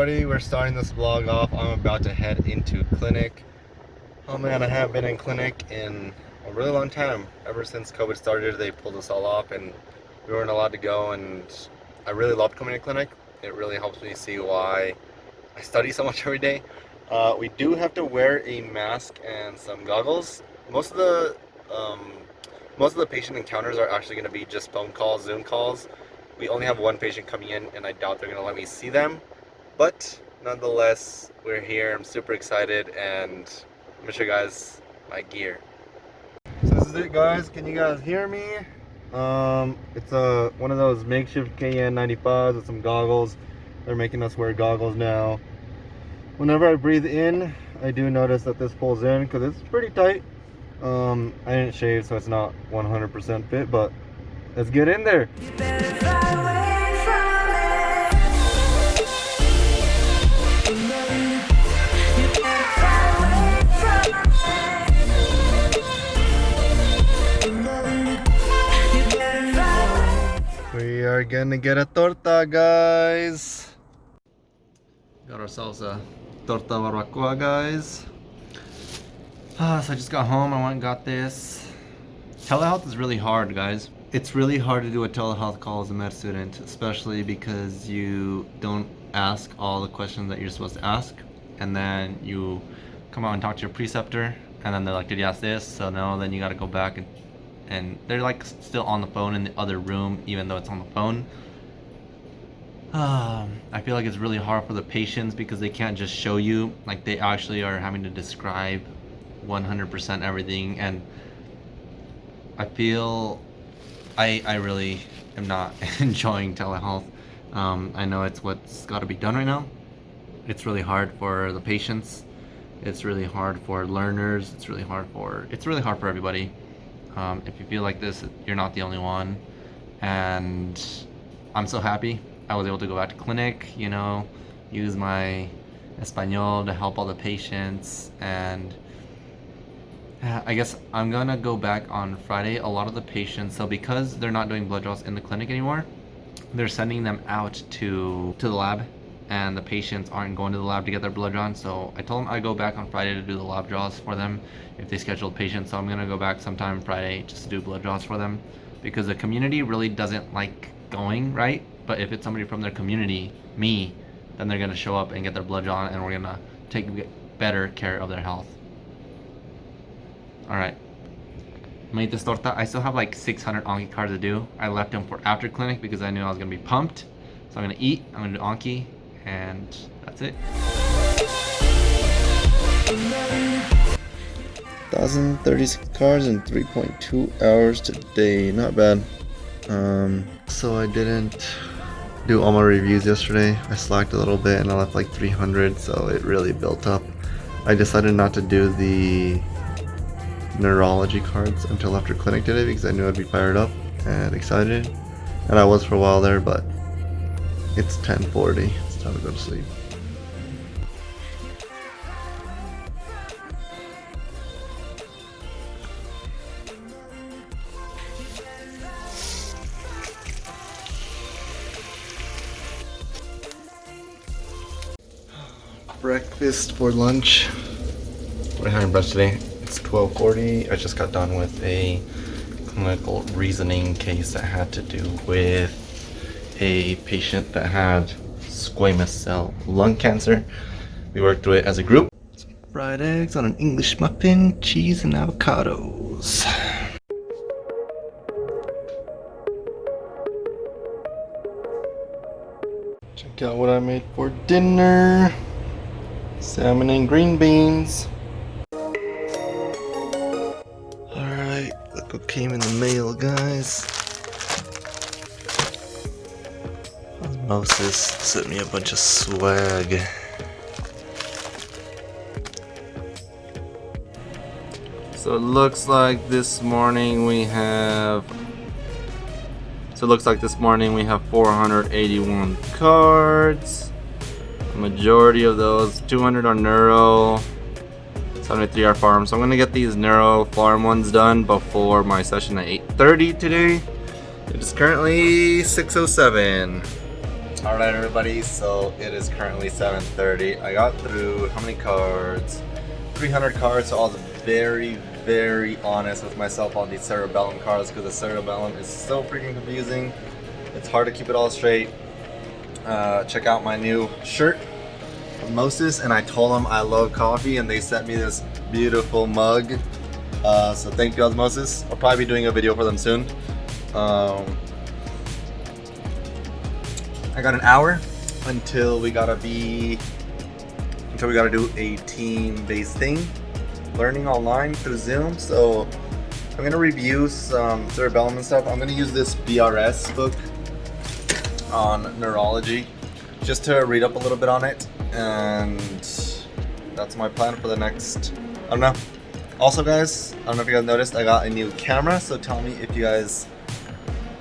everybody, we're starting this vlog off. I'm about to head into clinic. Oh man, I haven't been in clinic in a really long time. Ever since COVID started, they pulled us all off and we weren't allowed to go and I really loved coming to clinic. It really helps me see why I study so much every day. Uh, we do have to wear a mask and some goggles. Most of the um, most of the patient encounters are actually going to be just phone calls, Zoom calls. We only have one patient coming in and I doubt they're going to let me see them. But nonetheless, we're here. I'm super excited and I'm going to show you guys my gear. So this is it guys. Can you guys hear me? Um, it's a one of those makeshift KN95s with some goggles. They're making us wear goggles now. Whenever I breathe in, I do notice that this pulls in because it's pretty tight. Um, I didn't shave, so it's not 100% fit, but let's get in there. Are gonna get a torta, guys. Got ourselves a torta barbacoa, guys. Ah, so I just got home, I went and got this. Telehealth is really hard, guys. It's really hard to do a telehealth call as a med student, especially because you don't ask all the questions that you're supposed to ask. And then you come out and talk to your preceptor, and then they're like, did you ask this? So no, then you gotta go back and, and they're like still on the phone in the other room, even though it's on the phone. Um, I feel like it's really hard for the patients because they can't just show you, like they actually are having to describe 100% everything and I feel I, I really am not enjoying telehealth. Um, I know it's what's got to be done right now. It's really hard for the patients. It's really hard for learners. It's really hard for it's really hard for everybody. Um, if you feel like this, you're not the only one. And I'm so happy I was able to go back to clinic. You know, use my Espanol to help all the patients and I guess I'm gonna go back on Friday. A lot of the patients, so because they're not doing blood draws in the clinic anymore, they're sending them out to to the lab, and the patients aren't going to the lab to get their blood drawn. So I told them I'd go back on Friday to do the lab draws for them if they scheduled patients. So I'm gonna go back sometime Friday just to do blood draws for them, because the community really doesn't like going right. But if it's somebody from their community, me, then they're gonna show up and get their blood drawn, and we're gonna take better care of their health. Alright. Made this torta. I still have like 600 Anki cards to do. I left them for after clinic because I knew I was going to be pumped. So I'm going to eat, I'm to do Anki, and that's it. 1,036 cards in 3.2 hours today. Not bad. Um, so I didn't do all my reviews yesterday. I slacked a little bit and I left like 300, so it really built up. I decided not to do the neurology cards until after clinic today because I knew I'd be fired up and excited. And I was for a while there, but it's 1040. It's time to go to sleep. Breakfast for lunch. What are you having breakfast today. It's 1240. I just got done with a clinical reasoning case that had to do with a patient that had squamous cell lung cancer. We worked through it as a group. Some fried eggs on an English muffin, cheese and avocados. Check out what I made for dinner. Salmon and green beans. Alright, look what came in the mail, guys. Osmosis sent me a bunch of swag. So it looks like this morning we have so it looks like this morning we have 481 cards. The majority of those, 200 are neuro, 73 are pharm. So I'm gonna get these neuro pharm ones done before my session at 8.30 today. It is currently 6.07. All right, everybody. So it is currently 7:30. I got through how many cards? 300 cards. So I was very, very honest with myself on these cerebellum cards because the cerebellum is so freaking confusing. It's hard to keep it all straight. Uh, check out my new shirt Moses, and I told them I love coffee, and they sent me this beautiful mug. Uh, so thank you, Osmosis. I'll probably be doing a video for them soon. Um, I got an hour until we gotta be until we gotta do a team-based thing, learning online through Zoom. So I'm gonna review some cerebellum and stuff. I'm gonna use this BRS book on neurology just to read up a little bit on it, and that's my plan for the next. I don't know. Also, guys, I don't know if you guys noticed, I got a new camera. So tell me if you guys,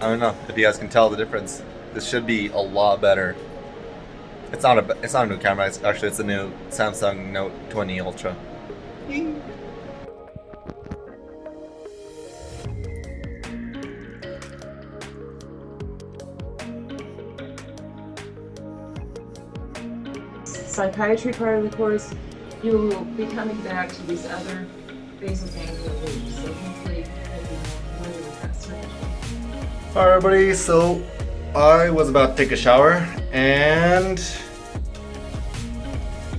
I don't know, if you guys can tell the difference. This should be a lot better. It's not a, it's not a new camera. It's actually it's a new Samsung Note 20 Ultra. psychiatry part of the course, you will be coming back to these other basal ganglia loops. So hopefully you'll be more with that circuit. Alright everybody, so I was about to take a shower and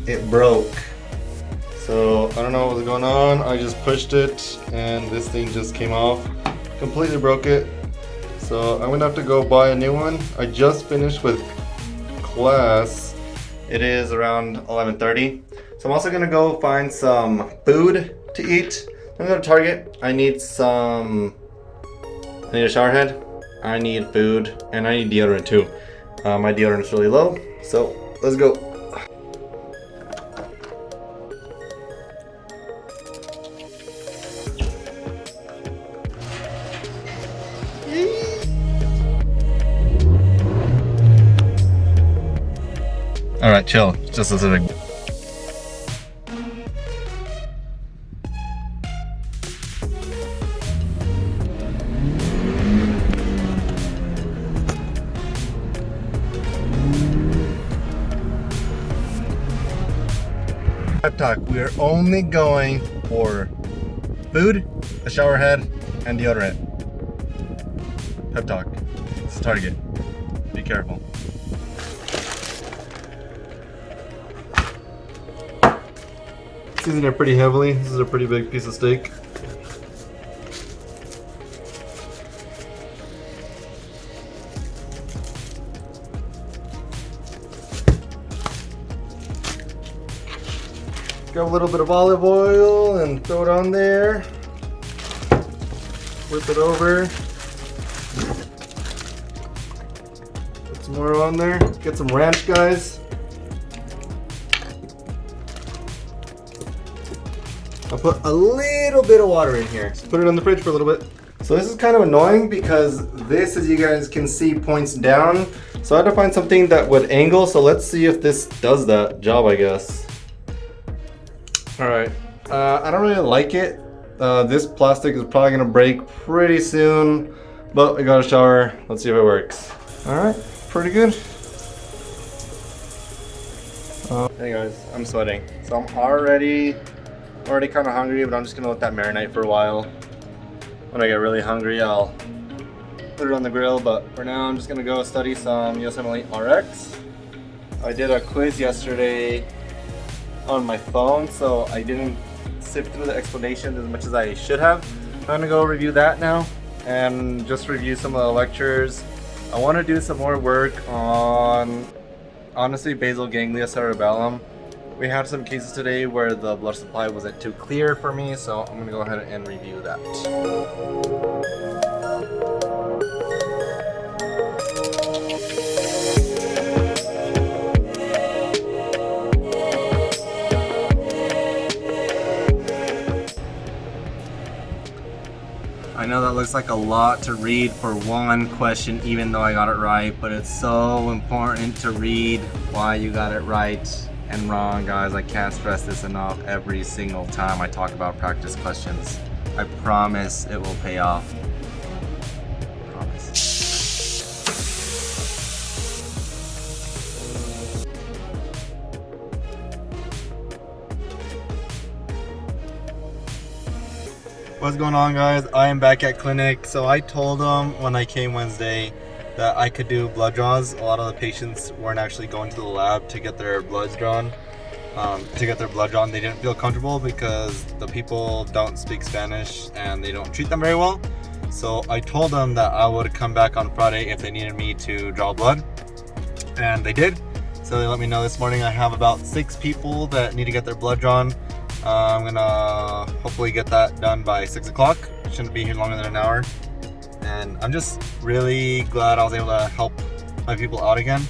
it broke. So I don't know what was going on. I just pushed it and this thing just came off. Completely broke it. So I'm gonna have to go buy a new one. I just finished with class. It is around 11.30. So I'm also gonna go find some food to eat. I'm gonna go to Target. I need some, I need a shower head. I need food, and I need deodorant too. Uh, my deodorant is really low, so let's go. All right, chill. Just a second. Talk. We are only going for food, a shower head, and deodorant. Pep talk. It's Target. Be careful. Season it pretty heavily. This is a pretty big piece of steak. A little bit of olive oil and throw it on there. Whip it over. Put some more on there. Get some ranch, guys. I'll put a little bit of water in here. Just put it on the fridge for a little bit. So this is kind of annoying because this, as you guys can see, points down. So I had to find something that would angle. So let's see if this does that job, I guess. All right, uh, I don't really like it. Uh, this plastic is probably gonna break pretty soon, but I got a shower. Let's see if it works. All right, pretty good. Uh, hey guys, I'm sweating. So I'm already, already kind of hungry, but I'm just gonna let that marinate for a while. When I get really hungry, I'll put it on the grill, but for now I'm just gonna go study some USMLE RX. I did a quiz yesterday on my phone, so I didn't sift through the explanations as much as I should have. I'm gonna go review that now and just review some of the lectures. I want to do some more work on, honestly, basal ganglia cerebellum. We had some cases today where the blood supply wasn't too clear for me, so I'm gonna go ahead and review that. Know that looks like a lot to read for one question even though I got it right, but it's so important to read why you got it right and wrong, guys. I can't stress this enough every single time I talk about practice questions. I promise it will pay off. What's going on, guys? I am back at clinic. So I told them when I came Wednesday that I could do blood draws. A lot of the patients weren't actually going to the lab to get their bloods drawn. Um, to get their blood drawn, they didn't feel comfortable because the people don't speak Spanish and they don't treat them very well. So I told them that I would come back on Friday if they needed me to draw blood, and they did. So they let me know this morning I have about six people that need to get their blood drawn. Uh, I'm gonna hopefully get that done by six o'clock. Shouldn't be here longer than an hour. And I'm just really glad I was able to help my people out again.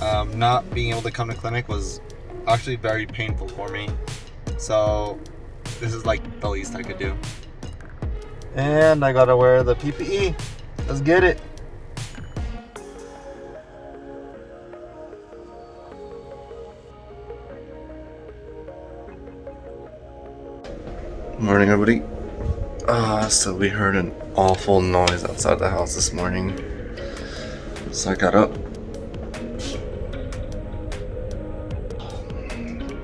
Um, not being able to come to clinic was actually very painful for me. So this is like the least I could do. And I gotta wear the PPE. Let's get it. Morning, everybody. Uh, so we heard an awful noise outside the house this morning. So I got up.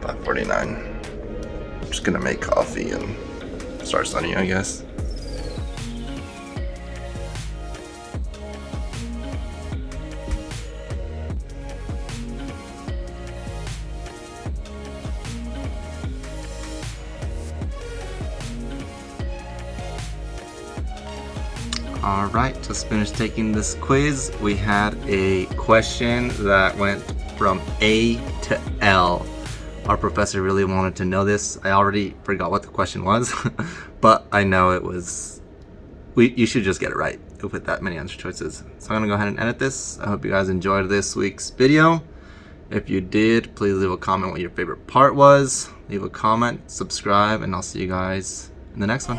549. Just gonna make coffee and start studying, I guess. Just finished taking this quiz. We had a question that went from A to L. Our professor really wanted to know this. I already forgot what the question was, but I know it was... We, you should just get it right with that many answer choices. So I'm gonna go ahead and edit this. I hope you guys enjoyed this week's video. If you did, please leave a comment what your favorite part was. Leave a comment, subscribe, and I'll see you guys in the next one.